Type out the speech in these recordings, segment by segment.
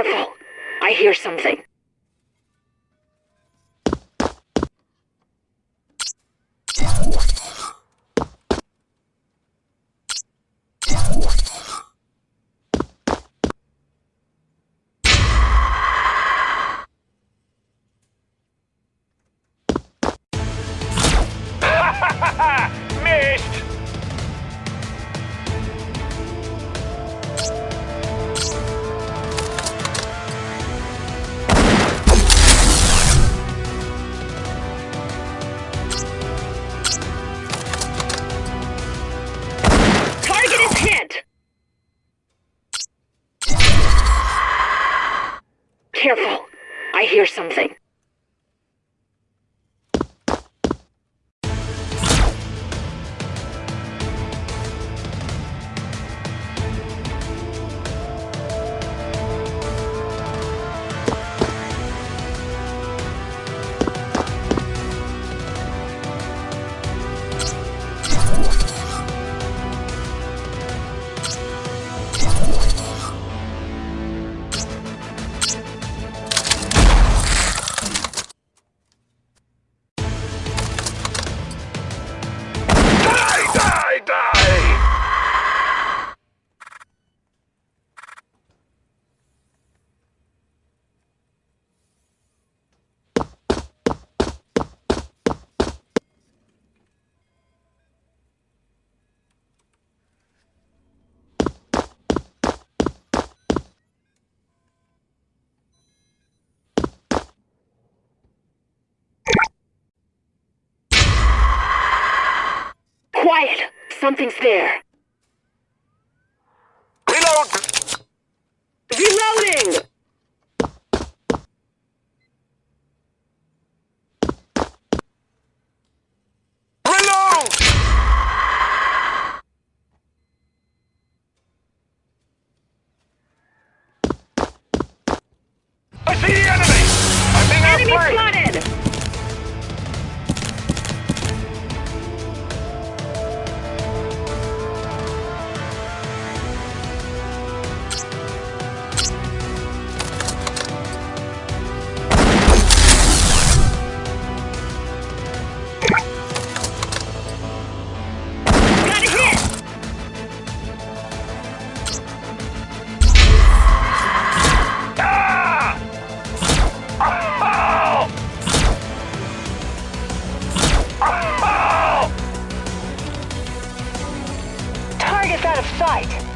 Careful. I hear something. Quiet! Something's there. right.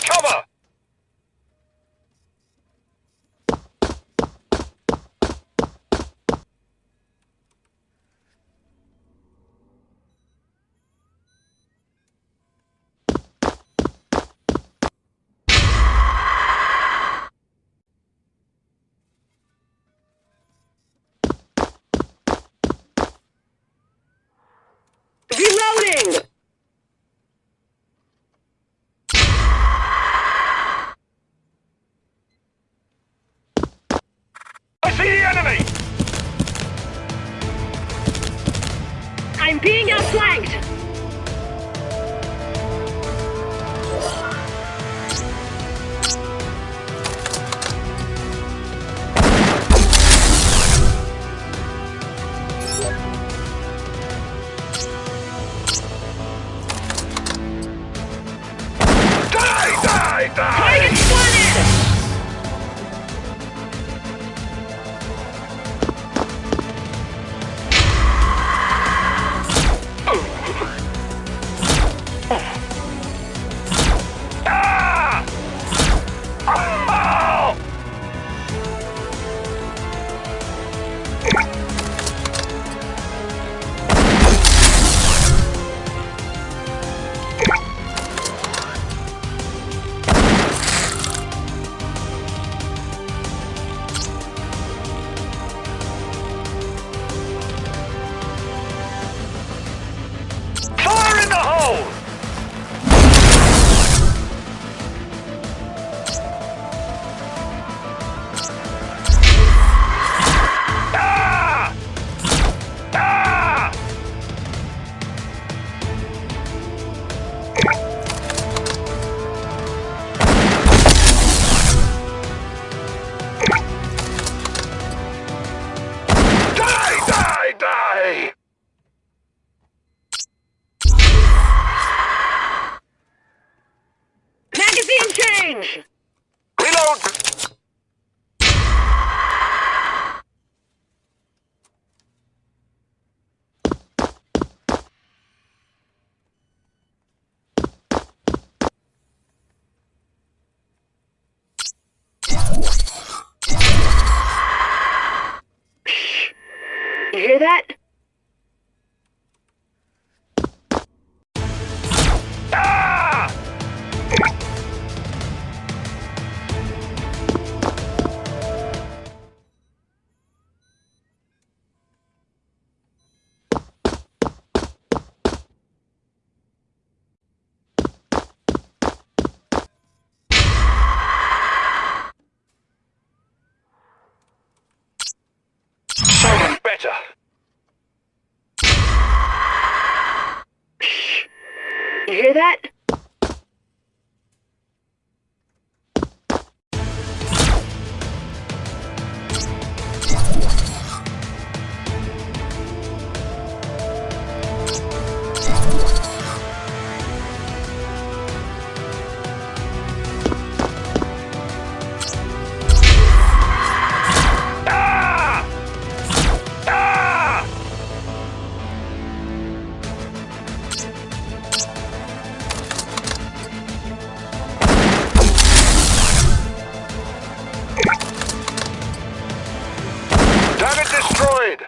cover! Being outflanked! Hear that? Ah! Better. Destroyed!